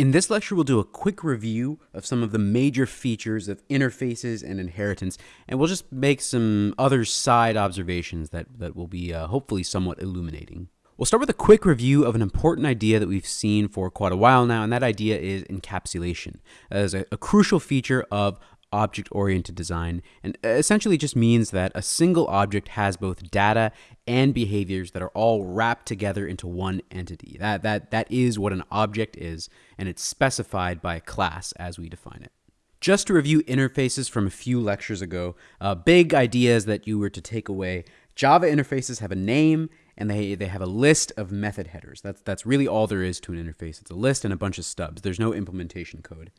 In this lecture, we'll do a quick review of some of the major features of interfaces and inheritance, and we'll just make some other side observations that, that will be uh, hopefully somewhat illuminating. We'll start with a quick review of an important idea that we've seen for quite a while now, and that idea is encapsulation as a, a crucial feature of object oriented design and essentially just means that a single object has both data and behaviors that are all wrapped together into one entity. That, that, that is what an object is, and it's specified by a class as we define it. Just to review interfaces from a few lectures ago, uh, big ideas that you were to take away. Java interfaces have a name and they, they have a list of method headers. That's, that's really all there is to an interface. It's a list and a bunch of stubs. There's no implementation code.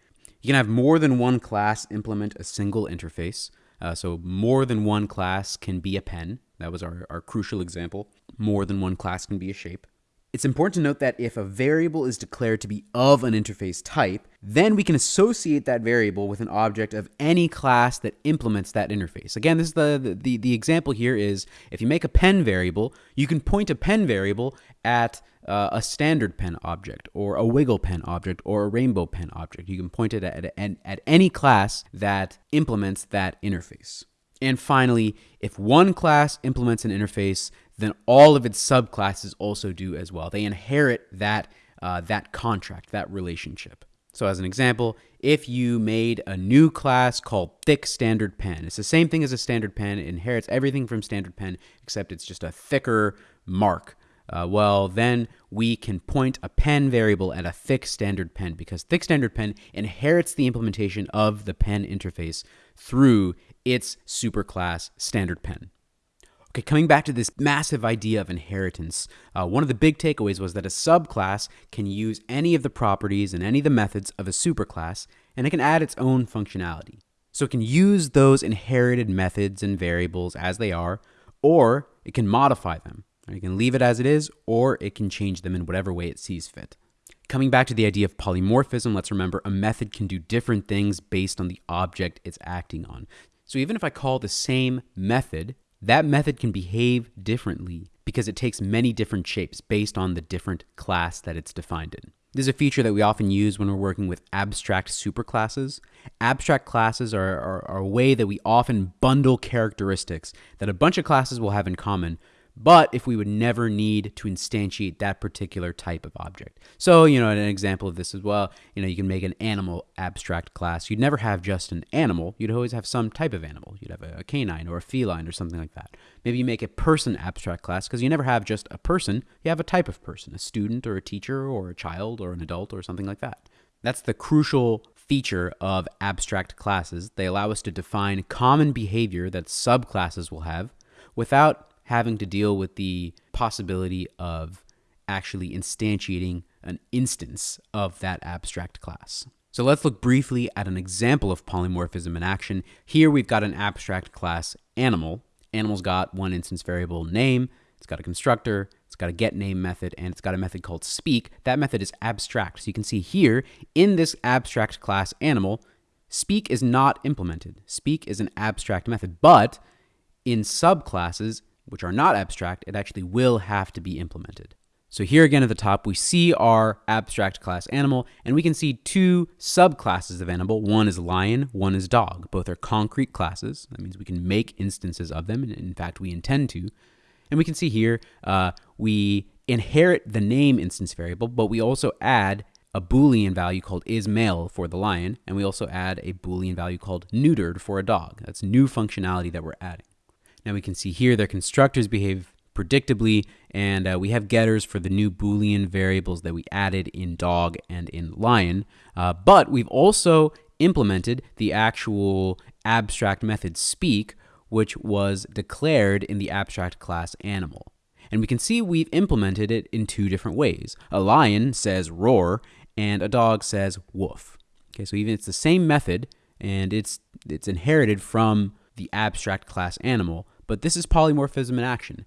You can have more than one class implement a single interface. Uh, so more than one class can be a pen. That was our, our crucial example. More than one class can be a shape. It's important to note that if a variable is declared to be of an interface type, then we can associate that variable with an object of any class that implements that interface. Again, this is the, the, the example here is if you make a pen variable, you can point a pen variable at uh, a standard pen object or a wiggle pen object or a rainbow pen object. You can point it at, at, at any class that implements that interface. And finally, if one class implements an interface, then all of its subclasses also do as well. They inherit that, uh, that contract, that relationship. So as an example, if you made a new class called thick standard pen, it's the same thing as a standard pen. It inherits everything from standard pen, except it's just a thicker mark. Uh, well, then we can point a pen variable at a thick standard pen because thick standard pen inherits the implementation of the pen interface through its superclass standard pen. Okay, coming back to this massive idea of inheritance, uh, one of the big takeaways was that a subclass can use any of the properties and any of the methods of a superclass, and it can add its own functionality. So it can use those inherited methods and variables as they are, or it can modify them. You can leave it as it is, or it can change them in whatever way it sees fit. Coming back to the idea of polymorphism, let's remember a method can do different things based on the object it's acting on. So even if I call the same method, that method can behave differently because it takes many different shapes based on the different class that it's defined in. This is a feature that we often use when we're working with abstract superclasses. Abstract classes are, are, are, a way that we often bundle characteristics that a bunch of classes will have in common, but if we would never need to instantiate that particular type of object. So, you know, an example of this as well, you know, you can make an animal abstract class. You'd never have just an animal. You'd always have some type of animal. You'd have a canine or a feline or something like that. Maybe you make a person abstract class because you never have just a person. You have a type of person, a student or a teacher or a child or an adult or something like that. That's the crucial feature of abstract classes. They allow us to define common behavior that subclasses will have without having to deal with the possibility of actually instantiating an instance of that abstract class. So let's look briefly at an example of polymorphism in action. Here we've got an abstract class animal. Animal's got one instance variable name, it's got a constructor, it's got a get name method, and it's got a method called speak. That method is abstract. So you can see here in this abstract class animal, speak is not implemented. Speak is an abstract method, but in subclasses, which are not abstract, it actually will have to be implemented. So here again at the top, we see our abstract class animal, and we can see two subclasses of animal. One is lion, one is dog. Both are concrete classes. That means we can make instances of them, and in fact, we intend to. And we can see here, uh, we inherit the name instance variable, but we also add a Boolean value called is male for the lion, and we also add a Boolean value called neutered for a dog. That's new functionality that we're adding. Now we can see here their constructors behave predictably, and uh, we have getters for the new Boolean variables that we added in dog and in lion. Uh, but we've also implemented the actual abstract method speak, which was declared in the abstract class animal. And we can see we've implemented it in two different ways. A lion says roar, and a dog says woof. Okay, so even it's the same method, and it's it's inherited from the abstract class animal, but this is polymorphism in action.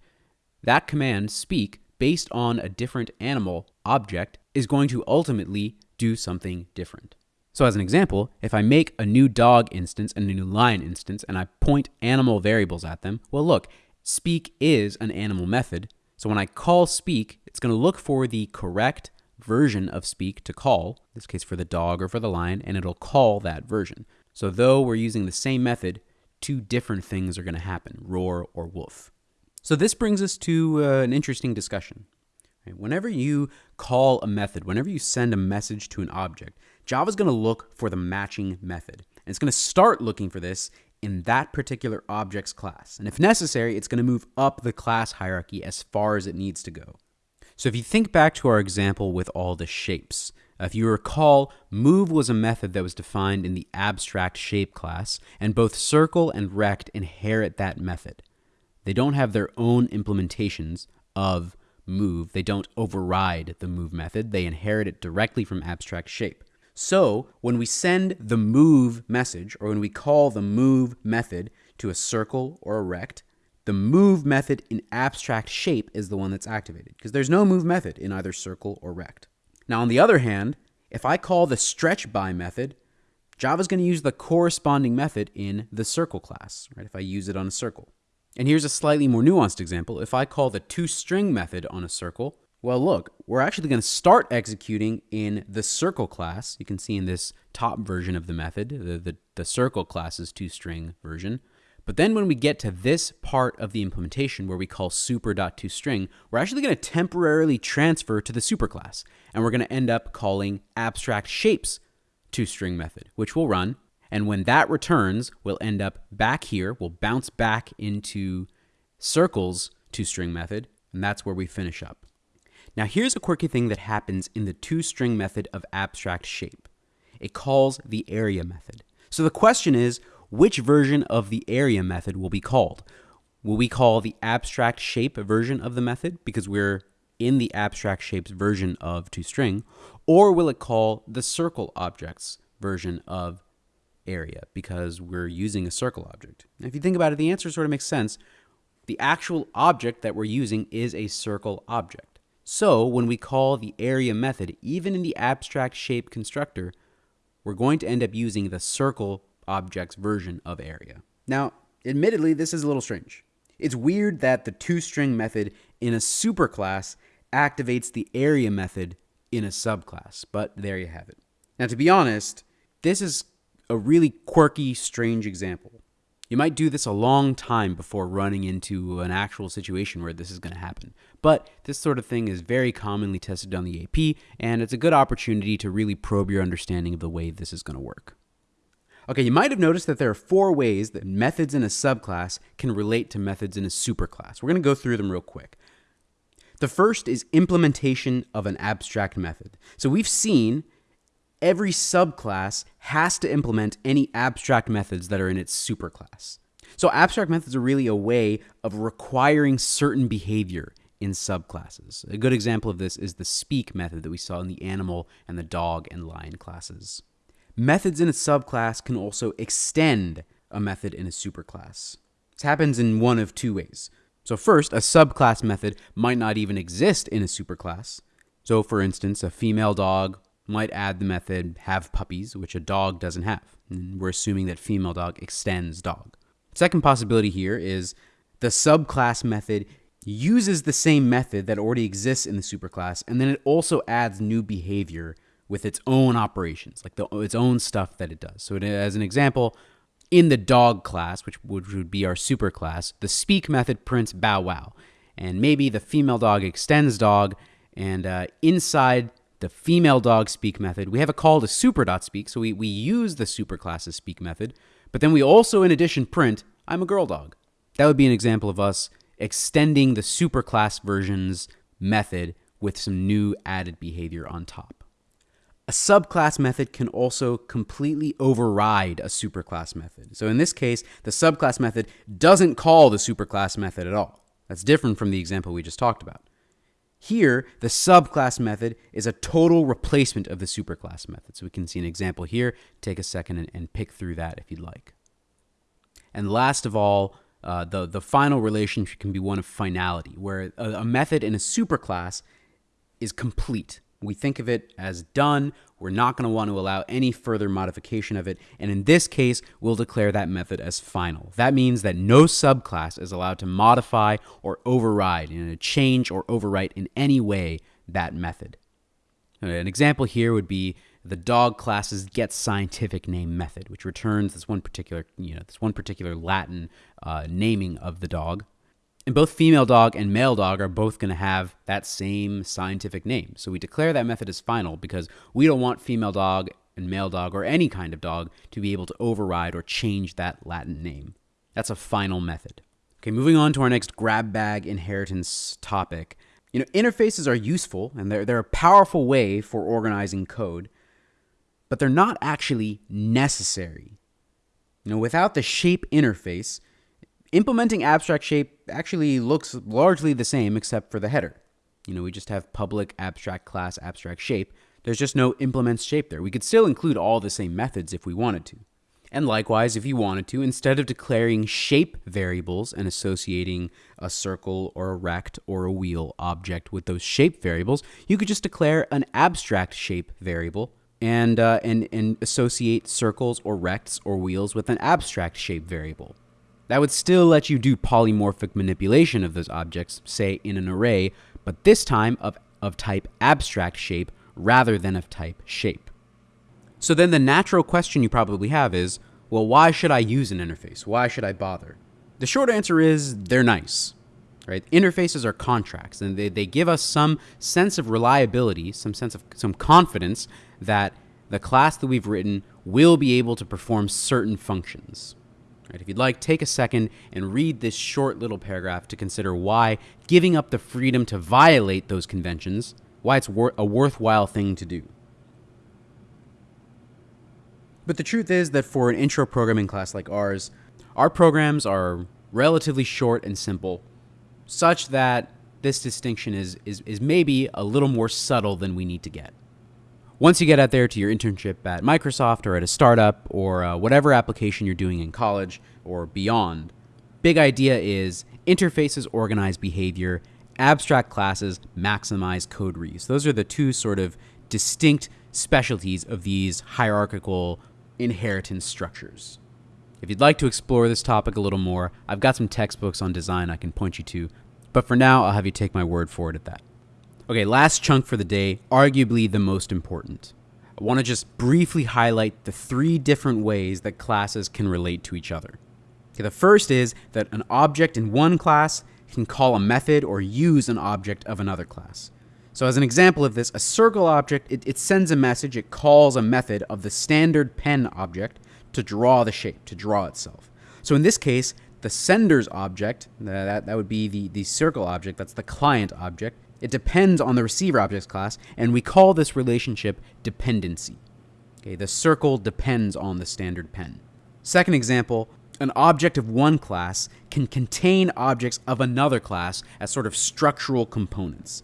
That command, speak, based on a different animal object, is going to ultimately do something different. So as an example, if I make a new dog instance and a new lion instance and I point animal variables at them, well look, speak is an animal method. So when I call speak, it's going to look for the correct version of speak to call, in this case for the dog or for the lion, and it'll call that version. So though we're using the same method, two different things are going to happen, roar or wolf. So this brings us to uh, an interesting discussion. Whenever you call a method, whenever you send a message to an object, Java is going to look for the matching method. And it's going to start looking for this in that particular object's class. And if necessary, it's going to move up the class hierarchy as far as it needs to go. So if you think back to our example with all the shapes, if you recall, move was a method that was defined in the abstract shape class, and both circle and rect inherit that method. They don't have their own implementations of move. They don't override the move method. They inherit it directly from abstract shape. So when we send the move message, or when we call the move method to a circle or a rect, the move method in abstract shape is the one that's activated because there's no move method in either circle or rect. Now, on the other hand, if I call the stretch by method, Java's going to use the corresponding method in the circle class, right? If I use it on a circle. And here's a slightly more nuanced example. If I call the toString method on a circle, well, look, we're actually going to start executing in the circle class. You can see in this top version of the method, the, the, the circle class's toString version. But then when we get to this part of the implementation where we call super.toString, we're actually going to temporarily transfer to the superclass. And we're going to end up calling abstract shapes toString method, which will run. And when that returns, we'll end up back here. We'll bounce back into circles toString method. And that's where we finish up. Now here's a quirky thing that happens in the toString method of abstract shape. It calls the area method. So the question is, which version of the area method will be called? Will we call the abstract shape version of the method because we're in the abstract shapes version of toString, or will it call the circle objects version of area because we're using a circle object? And if you think about it, the answer sort of makes sense. The actual object that we're using is a circle object. So when we call the area method, even in the abstract shape constructor, we're going to end up using the circle object's version of area. Now, admittedly, this is a little strange. It's weird that the toString method in a superclass activates the area method in a subclass, but there you have it. Now, to be honest, this is a really quirky, strange example. You might do this a long time before running into an actual situation where this is going to happen. But this sort of thing is very commonly tested on the AP, and it's a good opportunity to really probe your understanding of the way this is going to work. Okay, you might have noticed that there are four ways that methods in a subclass can relate to methods in a superclass. We're going to go through them real quick. The first is implementation of an abstract method. So we've seen every subclass has to implement any abstract methods that are in its superclass. So abstract methods are really a way of requiring certain behavior in subclasses. A good example of this is the speak method that we saw in the animal and the dog and lion classes. Methods in a subclass can also extend a method in a superclass. This happens in one of two ways. So first, a subclass method might not even exist in a superclass. So for instance, a female dog might add the method have puppies, which a dog doesn't have. And we're assuming that female dog extends dog. Second possibility here is the subclass method uses the same method that already exists in the superclass, and then it also adds new behavior with its own operations, like the, its own stuff that it does. So, it, as an example, in the dog class, which would, would be our super class, the speak method prints bow wow. And maybe the female dog extends dog, and uh, inside the female dog speak method, we have a call to super.speak. So we, we use the super class's speak method, but then we also, in addition, print, I'm a girl dog. That would be an example of us extending the superclass version's method with some new added behavior on top. A subclass method can also completely override a superclass method. So in this case, the subclass method doesn't call the superclass method at all. That's different from the example we just talked about. Here, the subclass method is a total replacement of the superclass method. So we can see an example here. Take a second and, and pick through that if you'd like. And last of all, uh, the, the final relationship can be one of finality, where a, a method in a superclass is complete. We think of it as done. We're not going to want to allow any further modification of it. And in this case, we'll declare that method as final. That means that no subclass is allowed to modify or override, in a change or overwrite in any way that method. An example here would be the dog class's get scientific name method, which returns this one particular, you know, this one particular Latin uh, naming of the dog. And both female dog and male dog are both going to have that same scientific name. So we declare that method as final because we don't want female dog and male dog or any kind of dog to be able to override or change that Latin name. That's a final method. Okay, moving on to our next grab bag inheritance topic. You know, interfaces are useful and they're, they're a powerful way for organizing code, but they're not actually necessary. You know, without the shape interface, implementing abstract shape actually looks largely the same except for the header. You know, we just have public abstract class abstract shape. There's just no implements shape there. We could still include all the same methods if we wanted to. And likewise, if you wanted to, instead of declaring shape variables and associating a circle or a rect or a wheel object with those shape variables, you could just declare an abstract shape variable and, uh, and, and associate circles or rects or wheels with an abstract shape variable. That would still let you do polymorphic manipulation of those objects, say in an array, but this time of, of type abstract shape rather than of type shape. So then the natural question you probably have is, well, why should I use an interface? Why should I bother? The short answer is they're nice. Right? Interfaces are contracts and they, they give us some sense of reliability, some sense of some confidence that the class that we've written will be able to perform certain functions. Right? If you'd like, take a second and read this short little paragraph to consider why giving up the freedom to violate those conventions, why it's wor- a worthwhile thing to do. But the truth is that for an intro programming class like ours, our programs are relatively short and simple, such that this distinction is, is, is maybe a little more subtle than we need to get. Once you get out there to your internship at Microsoft or at a startup or uh, whatever application you're doing in college or beyond, big idea is interfaces organize behavior, abstract classes maximize code reuse. Those are the two sort of distinct specialties of these hierarchical inheritance structures. If you'd like to explore this topic a little more, I've got some textbooks on design I can point you to, but for now, I'll have you take my word for it at that. Okay, last chunk for the day, arguably the most important. I want to just briefly highlight the three different ways that classes can relate to each other. Okay, the first is that an object in one class can call a method or use an object of another class. So as an example of this, a circle object, it, it, sends a message, it calls a method of the standard pen object to draw the shape, to draw itself. So in this case, the sender's object, that, that would be the, the circle object, that's the client object, it depends on the receiver objects class, and we call this relationship dependency. Okay, the circle depends on the standard pen. Second example, an object of one class can contain objects of another class as sort of structural components.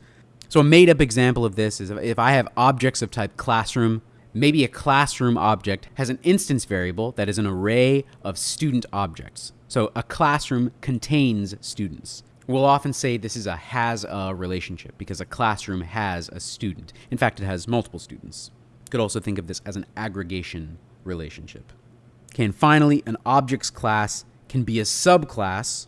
So a made up example of this is if I have objects of type classroom, maybe a classroom object has an instance variable that is an array of student objects. So a classroom contains students. We'll often say this is a has a relationship because a classroom has a student. In fact, it has multiple students. You could also think of this as an aggregation relationship. Okay, and finally, an objects class can be a subclass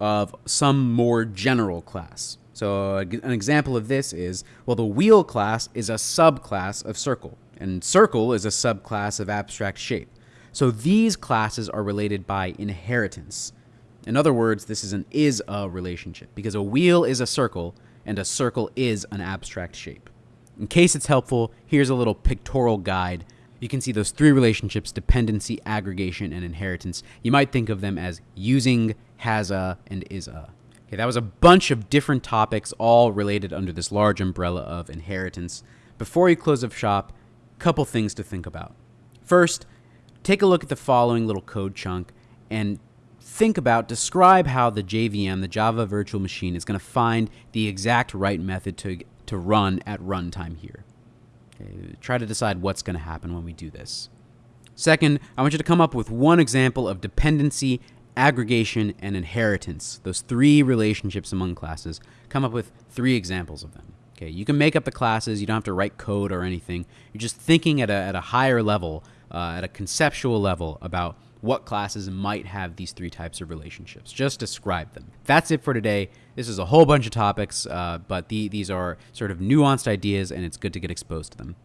of some more general class. So an example of this is, well, the wheel class is a subclass of circle, and circle is a subclass of abstract shape. So these classes are related by inheritance. In other words, this is an is a relationship because a wheel is a circle and a circle is an abstract shape. In case it's helpful, here's a little pictorial guide. You can see those three relationships dependency, aggregation, and inheritance. You might think of them as using, has a, and is a. Okay, that was a bunch of different topics, all related under this large umbrella of inheritance. Before you close up shop, couple things to think about. First, take a look at the following little code chunk and think about, describe how the JVM, the Java Virtual Machine, is going to find the exact right method to, to run at runtime here. Okay, try to decide what's going to happen when we do this. Second, I want you to come up with one example of dependency aggregation, and inheritance, those three relationships among classes, come up with three examples of them. Okay, you can make up the classes, you don't have to write code or anything. You're just thinking at a, at a higher level, uh, at a conceptual level about what classes might have these three types of relationships. Just describe them. That's it for today. This is a whole bunch of topics, uh, but the, these are sort of nuanced ideas, and it's good to get exposed to them.